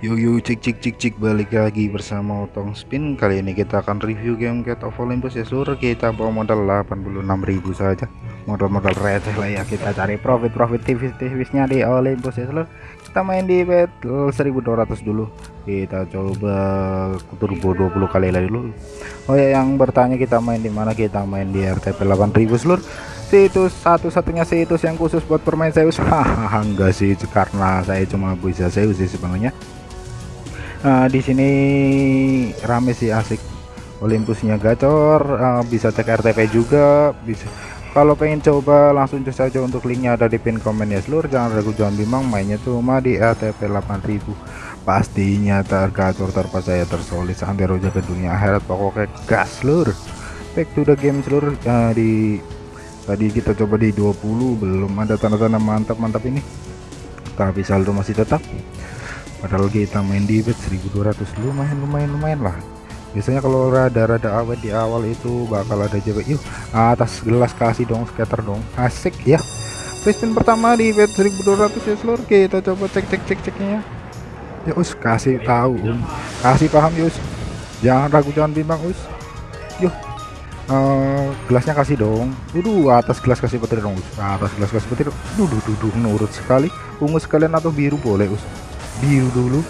Yuk yuk cik cik cik cik balik lagi bersama Otong Spin. Kali ini kita akan review game Cat of Olympus. Ya seluruh Kita bawa modal 86.000 saja. Modal-modal receh lah ya. Kita cari profit-profit tipis-tipisnya di Olympus ya seluruh. Kita main di bet 1200 dulu. Kita coba turbo 20 kali lagi dulu. Oh ya yang bertanya kita main di mana? Kita main di RTP 8000 seluruh. Situs satu-satunya situs yang khusus buat permain Zeus. Hahaha enggak sih karena saya cuma bisa Zeus sih sebenarnya uh, di sini rame sih asik. Olympusnya gacor uh, bisa cek RTP juga bisa. Kalau pengen coba langsung cek saja untuk linknya ada di pin komen ya. Seluruh jangan ragu jangan bimbang mainnya cuma di RTP 8000 pastinya tergacor terpercaya tersolid sampai roja ke dunia akhirat. Pokoknya gas seluruh. Back to the game seluruh uh, di tadi kita coba di 20 belum ada tanda-tanda mantap-mantap ini. Tapi saldo masih tetap padahal kita main di bet 1200 lumayan lumayan lumayan lah. Biasanya kalau rada-rada awet di awal itu bakal ada JP yuk atas gelas kasih dong scatter dong. Asik ya. Spin pertama di bet 1200 ya seluruh kita coba cek cek cek ceknya ya. Us kasih tahu um. Kasih paham yus jangan ragu jangan bimbang us. Yuk uh, gelasnya kasih dong. Dulu atas gelas kasih petir dong us. Atas gelas kasih petir. Duduk duduk nurut sekali. Ungu sekalian atau biru boleh us biru dulu.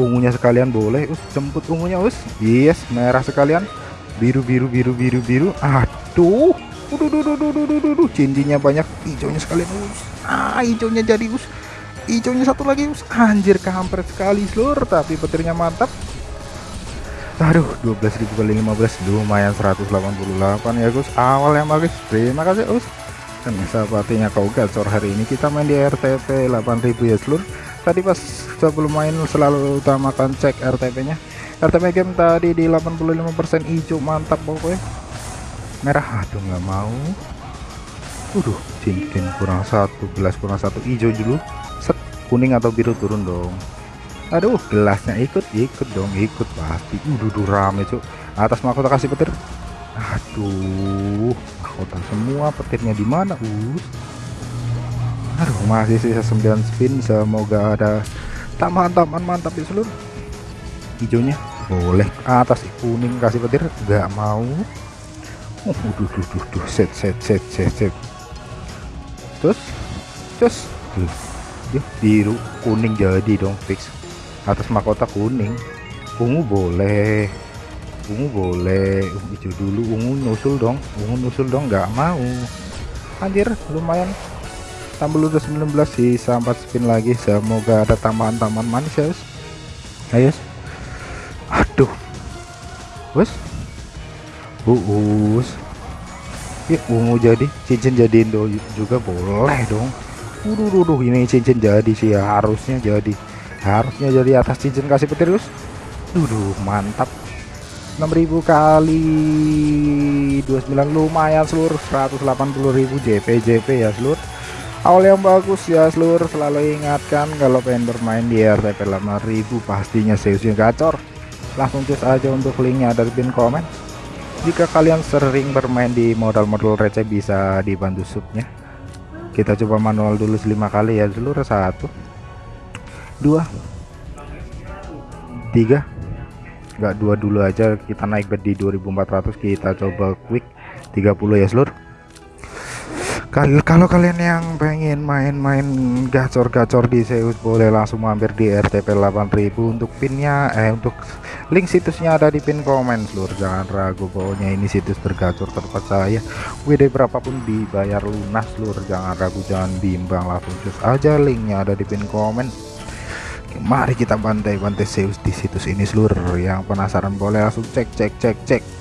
Ungunya sekalian boleh us jemput ungunya us. Yes merah sekalian. Biru biru biru biru biru. Aduh. Udah cincinnya banyak. Hijaunya sekalian us. Ah hijaunya jadi us. Hijaunya satu lagi us. Anjir kampret sekali seluruh tapi petirnya mantap. Aduh 12.000 kali 15 lumayan 188 ya Gus. Awal yang bagus terima kasih us. Dan sahabatnya kau gacor hari ini kita main di RTP 8000 ya seluruh tadi pas sebelum main selalu utamakan cek RTP nya RTP game tadi di 85% hijau mantap pokoknya. Merah aduh nggak mau. Waduh cincin kurang satu gelas kurang satu hijau dulu. Set kuning atau biru turun dong. Aduh gelasnya ikut ikut dong ikut pasti. Udah rame cuk. Atas mahkota kasih petir. Aduh mahkota semua petirnya di mana? Us aduh masih sisa 9 spin semoga ada taman-taman mantap di seluruh. Hijaunya? Boleh. Atas kuning kasih petir nggak mau. Uh, duh, duh, duh, duh. set set set set set. Terus terus. Tuh biru kuning jadi dong fix. Atas mahkota kuning. Ungu boleh. Ungu boleh. Hijau dulu ungu nusul dong. Ungu nusul dong nggak mau. Anjir lumayan tambah udah 19 sisa 4 spin lagi. Semoga ada tambahan-tambahan manis ya guys ayo aduh. Bos uus ya ungu jadi. Cincin jadiin do juga boleh dong. Waduh, duh, ini cincin jadi sih. Ya, harusnya jadi. Harusnya jadi atas cincin kasih petir guys Duduh mantap. 6000 kali 29 lumayan seluruh 180.000 JP JP ya seluruh awal yang bagus ya seluruh selalu ingatkan kalau pengen bermain di RTP 8000 pastinya seriusnya gacor. Langsung cus aja untuk linknya ada di pin komen jika kalian sering bermain di modal-modal receh bisa dibantu subnya. Kita coba manual dulu 5 kali ya seluruh satu. Dua. Tiga. Enggak dua dulu aja. Kita naik bed di 2400 kita coba quick. 30 ya seluruh kalau kalau kalian yang pengen main-main gacor-gacor di Zeus boleh langsung mampir di RTP 8000 untuk pinnya eh untuk link situsnya ada di pin komen seluruh jangan ragu pokoknya ini situs tergacor terpercaya WD berapapun dibayar lunas seluruh jangan ragu jangan bimbang langsung cus aja linknya ada di pin komen. Mari kita bantai-bantai Zeus di situs ini seluruh yang penasaran boleh langsung cek cek cek cek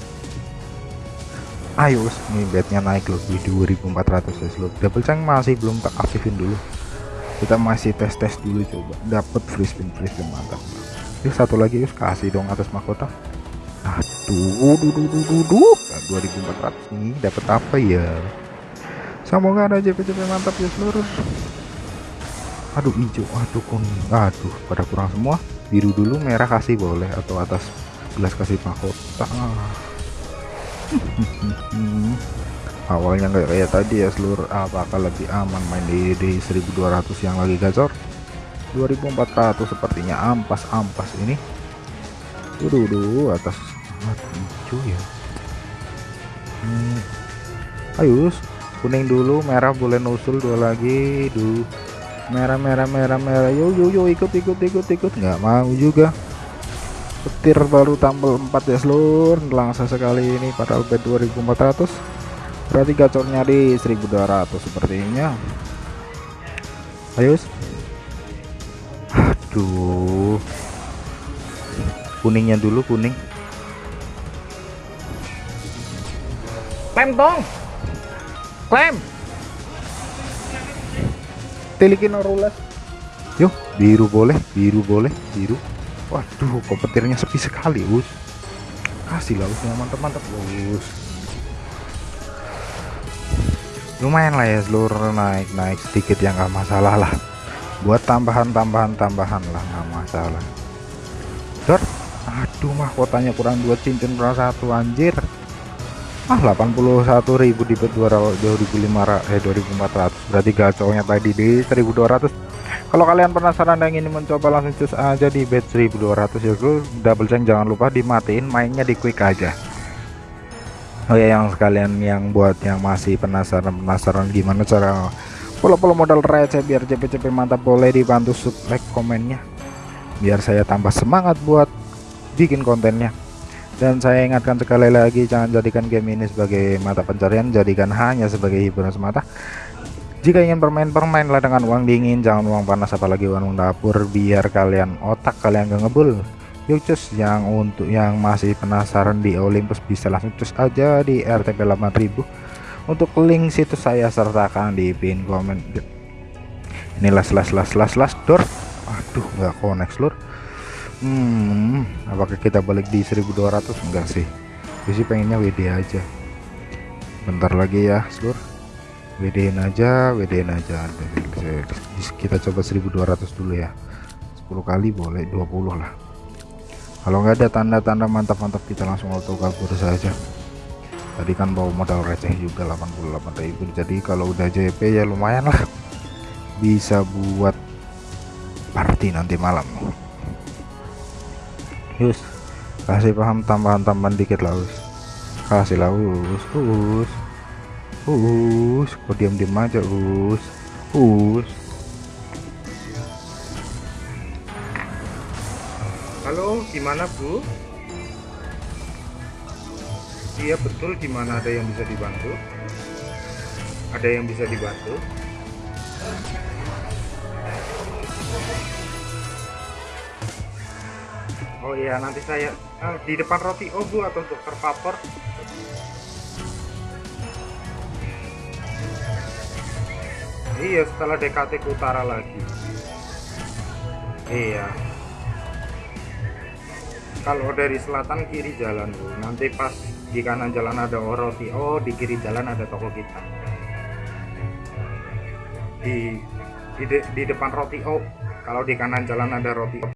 ayo nih bednya naik loh di 2400 ya loh. Double chang masih belum tak aktifin dulu. Kita masih tes-tes dulu coba dapat free spin free spin mantap. Ini satu lagi us kasih dong atas mahkota. Aduh duh, duh, duh, duh, duh. 2400 nih dapat apa ya? Semoga ada JP-JP mantap ya seluruh. Aduh hijau aduh kuning aduh pada kurang semua. Biru dulu merah kasih boleh atau atas gelas kasih mahkota awalnya nggak kayak tadi ya seluruh apakah lebih aman main di, di 1200 yang lagi gacor. 2400 sepertinya ampas-ampas ini. Waduh, waduh atas hijau ya. Hmm. ayo kuning dulu merah boleh nusul dua lagi duh. Merah merah merah merah yo yo yo ikut ikut ikut ikut. Nggak mau juga petir baru tambal 4 ya seluruh langsung sekali ini padahal bed 2400 berarti gacornya di 1200 sepertinya. Ayo aduh. Kuningnya dulu kuning. Klem dong. Klem. tilikin rules yuk biru boleh biru boleh biru waduh kok petirnya sepi sekali us kasih lah usnya mantap-mantap. Us lumayan lah ya seluruh naik-naik sedikit yang nggak masalah lah. Buat tambahan-tambahan tambahan lah nggak masalah. Dor aduh mah kotanya kurang dua cincin kurang satu anjir. Ah 81.000 di bet 2500 eh 2400 berarti gacornya tadi di 1200 kalau kalian penasaran dan ingin mencoba langsung cus aja di bet 1200 ya gue double change jangan lupa dimatiin mainnya di quick aja. Oh ya yang sekalian yang buat yang masih penasaran penasaran gimana cara follow-follow modal receh biar cepet-cepet mantap boleh dibantu sub like komennya. Biar saya tambah semangat buat bikin kontennya. Dan saya ingatkan sekali lagi jangan jadikan game ini sebagai mata pencarian jadikan hanya sebagai hiburan semata jika ingin bermain bermainlah dengan uang dingin jangan uang panas apalagi uang dapur biar kalian otak kalian gak ngebul. Yuk cus yang untuk yang masih penasaran di Olympus bisa langsung cus aja di RTP 8000 untuk link situs saya sertakan di pin komen. Inilah slash slash slash slash door. Aduh nggak connect seluruh hmm apakah kita balik di 1200 enggak sih. Gue pengennya WD aja. Bentar lagi ya seluruh WD aja WD aja. Kita coba 1200 dulu ya. 10 kali boleh 20 lah. Kalau nggak ada tanda-tanda mantap-mantap kita langsung auto kabur saja. Tadi kan bawa modal receh juga 88.000 jadi kalau udah JP ya lumayan lah. Bisa buat party nanti malam. Yus kasih paham tambahan-tambahan dikit lah us kasih lah us us us kok diam-diam aja us? Us. Halo gimana bu? Iya betul gimana? Ada yang bisa dibantu? Ada yang bisa dibantu? Oh iya nanti saya uh, di depan roti obu atau dokter papor Iya setelah DKT utara lagi. Iya. Kalau dari selatan kiri jalan bu. Nanti pas di kanan jalan ada roti Oh di kiri jalan ada toko kita. Di di, de, di depan roti. Oh kalau di kanan jalan ada roti